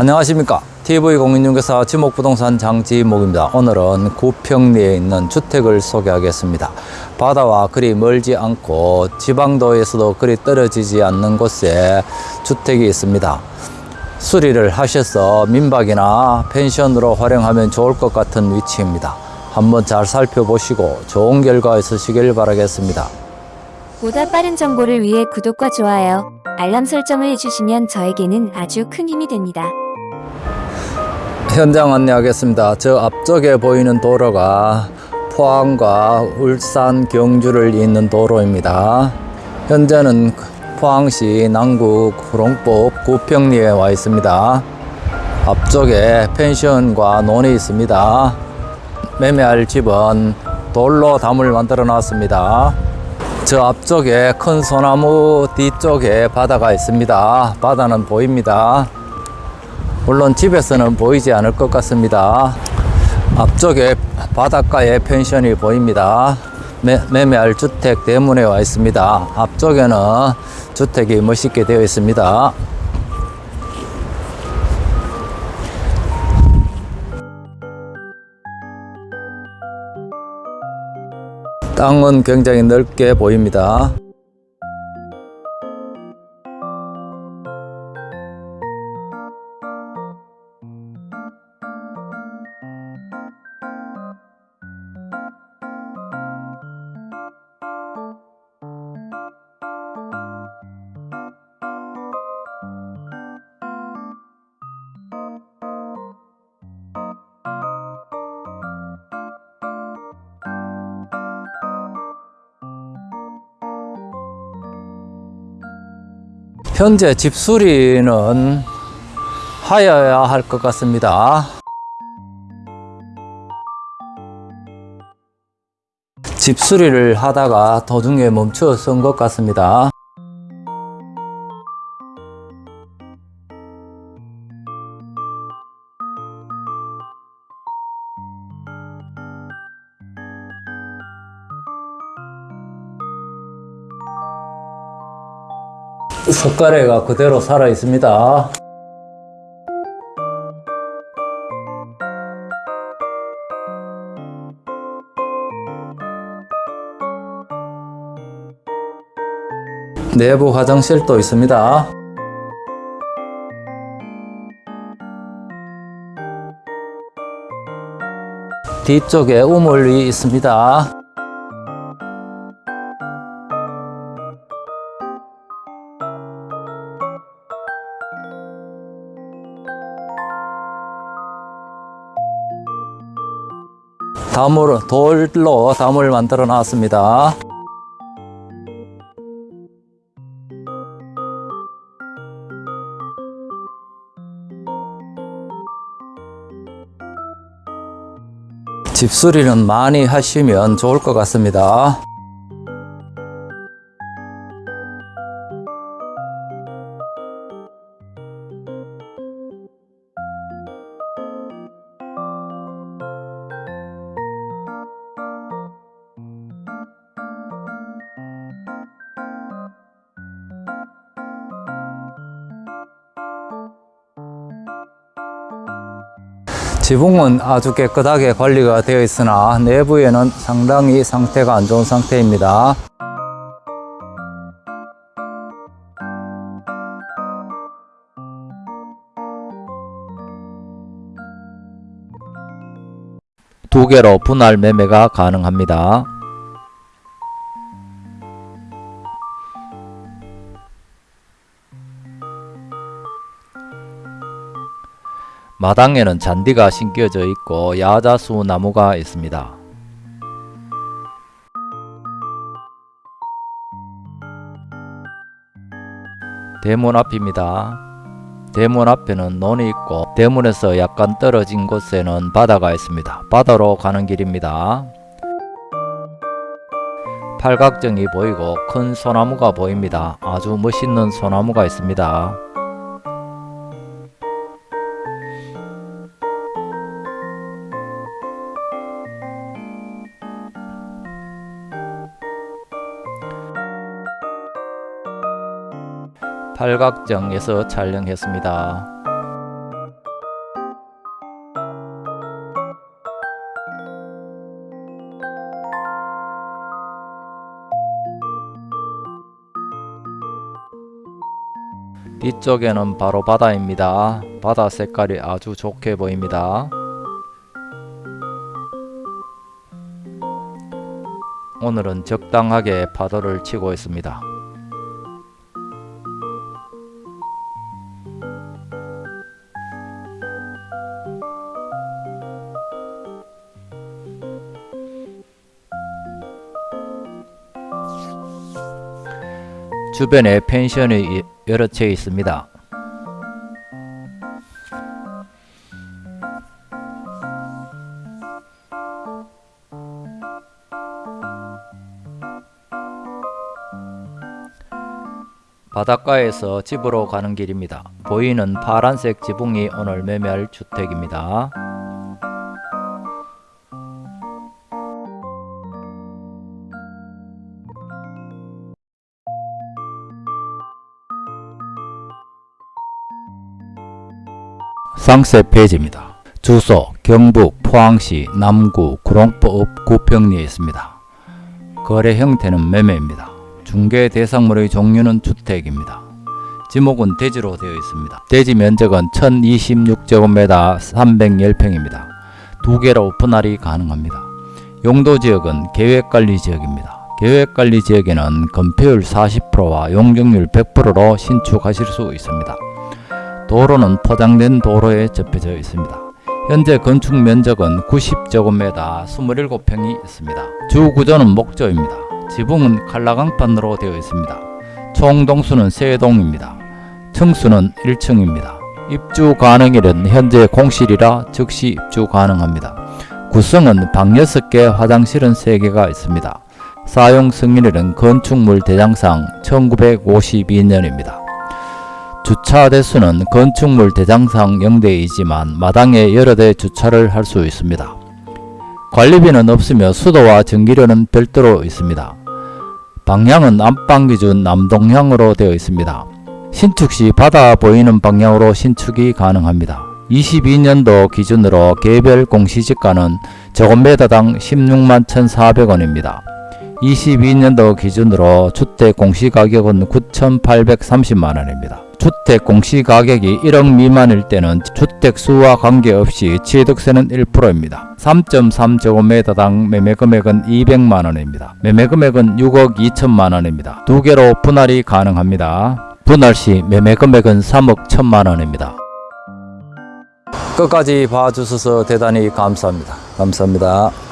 안녕하십니까? TV공인중개사 지목부동산 장지목입니다. 오늘은 구평리에 있는 주택을 소개하겠습니다. 바다와 그리 멀지 않고 지방도에서도 그리 떨어지지 않는 곳에 주택이 있습니다. 수리를 하셔서 민박이나 펜션으로 활용하면 좋을 것 같은 위치입니다. 한번 잘 살펴보시고 좋은 결과 있으시길 바라겠습니다. 보다 빠른 정보를 위해 구독과 좋아요, 알람 설정을 해주시면 저에게는 아주 큰 힘이 됩니다. 현장 안내하겠습니다. 저 앞쪽에 보이는 도로가 포항과 울산 경주를 잇는 도로입니다. 현재는 포항시 남구 구롱법 구평리에 와 있습니다. 앞쪽에 펜션과 논이 있습니다. 매매할 집은 돌로 담을 만들어 놨습니다. 저 앞쪽에 큰 소나무 뒤쪽에 바다가 있습니다. 바다는 보입니다. 물론 집에서는 보이지 않을 것 같습니다. 앞쪽에 바닷가에 펜션이 보입니다. 매, 매매할 주택 대문에 와 있습니다. 앞쪽에는 주택이 멋있게 되어 있습니다. 땅은 굉장히 넓게 보입니다. 현재 집 수리는 하여야 할 것 같습니다. 집 수리를 하다가 도중에 멈춰 선것 같습니다. 석가래가 그대로 살아 있습니다. 내부 화장실도 있습니다. 뒤쪽에 우물이 있습니다. 담을 돌로 담을 만들어 놨습니다. 집수리는 많이 하시면 좋을 것 같습니다. 지붕은 아주 깨끗하게 관리가 되어 있으나 내부에는 상당히 상태가 안 좋은 상태입니다. 두 개로 분할 매매가 가능합니다. 마당에는 잔디가 심겨져 있고 야자수 나무가 있습니다. 대문 앞입니다. 대문 앞에는 논이 있고 대문에서 약간 떨어진 곳에는 바다가 있습니다. 바다로 가는 길입니다. 팔각정이 보이고 큰 소나무가 보입니다. 아주 멋있는 소나무가 있습니다. 팔각정에서 촬영했습니다. 뒤쪽에는 바로 바다입니다. 바다 색깔이 아주 좋게 보입니다. 오늘은 적당하게 파도를 치고 있습니다. 주변에 펜션이 여러 채 있습니다. 바닷가에서 집으로 가는 길입니다. 보이는 파란색 지붕이 오늘 매매할 주택입니다. 상세 페이지입니다. 주소 경북 포항시 남구 구롱포읍 구평리에 있습니다. 거래 형태는 매매입니다. 중개 대상물의 종류는 주택입니다. 지목은 대지로 되어 있습니다. 대지 면적은 1026제곱미터 310평입니다. 두 개로 분할이 가능합니다. 용도 지역은 계획관리 지역입니다. 계획관리 지역에는 건폐율 40%와 용적률 100%로 신축하실 수 있습니다. 도로는 포장된 도로에 접혀져 있습니다. 현재 건축 면적은 90제곱미터 27평이 있습니다. 주 구조는 목조입니다. 지붕은 칼라강판으로 되어 있습니다. 총 동수는 3동입니다. 층수는 1층입니다. 입주 가능일은 현재 공실이라 즉시 입주 가능합니다. 구성은 방 6개, 화장실은 3개가 있습니다. 사용 승인일은 건축물 대장상 1952년입니다. 주차 대수는 건축물 대장상 0대이지만 마당에 여러 대 주차를 할 수 있습니다. 관리비는 없으며 수도와 전기료는 별도로 있습니다. 방향은 안방 기준 남동향으로 되어 있습니다. 신축 시 바다 보이는 방향으로 신축이 가능합니다. 22년도 기준으로 개별 공시지가는 제곱미터당 16만 1,400원입니다. 22년도 기준으로 주택 공시가격은 9,830만원입니다. 주택 공시가격이 1억 미만일 때는 주택수와 관계없이 취득세는 1%입니다. 3.3제곱미터당 매매금액은 200만원입니다. 매매금액은 6억 2천만원입니다. 두 개로 분할이 가능합니다. 분할 시 매매금액은 3억 1천만원입니다. 끝까지 봐주셔서 대단히 감사합니다. 감사합니다.